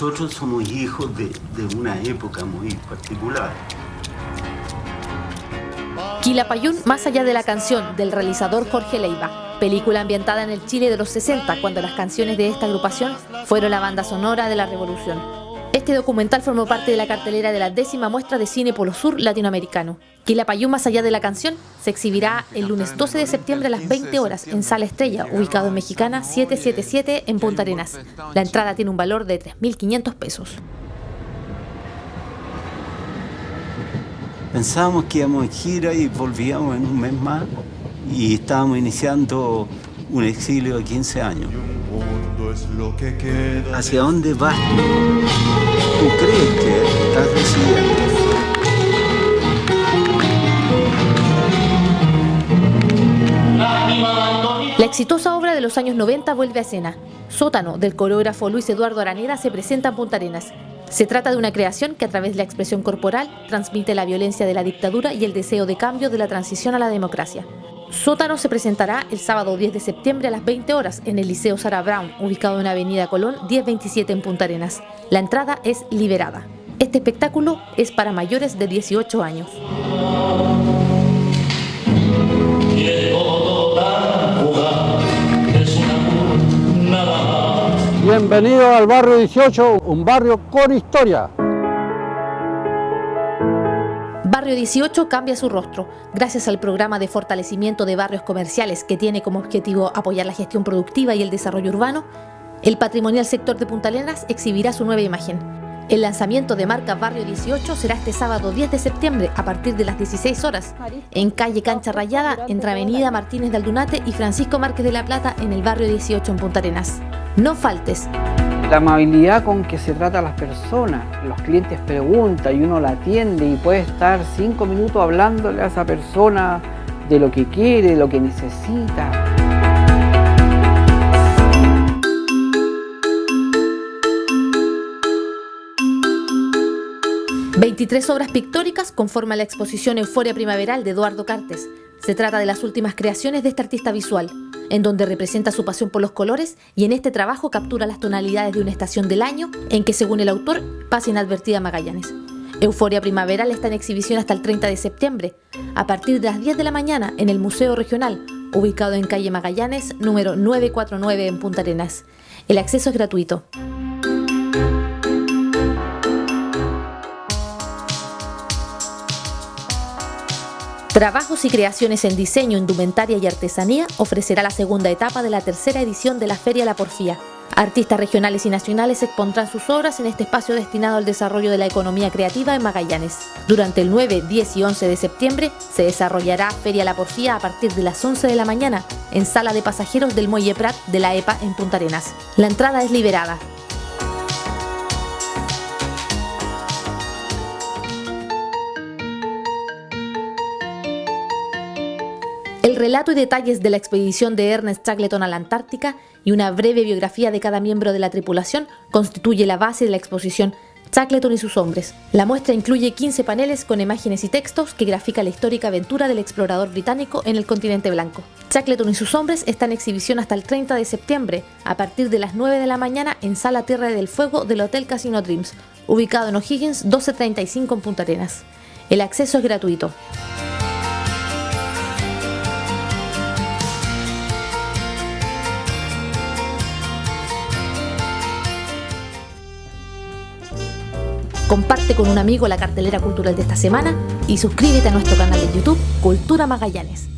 nosotros somos hijos de, una época muy particular. Quilapayún, más allá de la canción, del realizador Jorge Leiva. Película ambientada en el Chile de los 60, cuando las canciones de esta agrupación fueron la banda sonora de la revolución. Este documental formó parte de la cartelera de la décima muestra de cine Polo Sur latinoamericano. Quilapayún, más allá de la canción, se exhibirá el lunes 12 de septiembre a las 20 horas en Sala Estrella, ubicado en Mexicana 777 en Punta Arenas. La entrada tiene un valor de 3.500 pesos. Pensábamos que íbamos en gira y volvíamos en un mes más y estábamos iniciando un exilio de 15 años. ¿Hacia dónde vas? ¿Tú crees que estás decidiendo? La exitosa obra de los años 90 vuelve a escena. Sótano, del coreógrafo Luis Eduardo Araneda, se presenta en Punta Arenas. Se trata de una creación que a través de la expresión corporal transmite la violencia de la dictadura y el deseo de cambio de la transición a la democracia. Sótano se presentará el sábado 10 de septiembre a las 20 horas en el Liceo Sara Brown, ubicado en Avenida Colón 1027 en Punta Arenas. La entrada es liberada. Este espectáculo es para mayores de 18 años. Bienvenido al barrio 18, un barrio con historia. Barrio 18 cambia su rostro gracias al programa de fortalecimiento de barrios comerciales que tiene como objetivo apoyar la gestión productiva y el desarrollo urbano. El patrimonial sector de Punta Arenas exhibirá su nueva imagen. El lanzamiento de marca Barrio 18 será este sábado 10 de septiembre a partir de las 16 horas en calle Cancha Rayada entre Avenida Martínez de Aldunate y Francisco Márquez de la Plata en el barrio 18 en Punta Arenas. No faltes. La amabilidad con que se trata a las personas, los clientes preguntan y uno la atiende y puede estar cinco minutos hablándole a esa persona de lo que quiere, de lo que necesita. ...23 obras pictóricas conforman la exposición Euforia Primaveral de Eduardo Cartes. Se trata de las últimas creaciones de este artista visual en donde representa su pasión por los colores y en este trabajo captura las tonalidades de una estación del año en que, según el autor, pasa inadvertida Magallanes. Euforia Primaveral está en exhibición hasta el 30 de septiembre, a partir de las 10 de la mañana en el Museo Regional, ubicado en calle Magallanes, número 949 en Punta Arenas. El acceso es gratuito. Trabajos y creaciones en diseño, indumentaria y artesanía ofrecerá la segunda etapa de la tercera edición de la Feria La Porfía. Artistas regionales y nacionales expondrán sus obras en este espacio destinado al desarrollo de la economía creativa en Magallanes. Durante el 9, 10 y 11 de septiembre se desarrollará Feria La Porfía a partir de las 11 de la mañana en Sala de Pasajeros del Muelle Prat de la EPA en Punta Arenas. La entrada es liberada. El relato y detalles de la expedición de Ernest Shackleton a la Antártica y una breve biografía de cada miembro de la tripulación constituye la base de la exposición Shackleton y sus hombres. La muestra incluye 15 paneles con imágenes y textos que grafica la histórica aventura del explorador británico en el continente blanco. Shackleton y sus hombres están en exhibición hasta el 30 de septiembre, a partir de las 9 de la mañana en Sala Tierra del Fuego del Hotel Casino Dreams, ubicado en O'Higgins 1235 en Punta Arenas. El acceso es gratuito. Comparte con un amigo la cartelera cultural de esta semana y suscríbete a nuestro canal de YouTube Cultura Magallanes.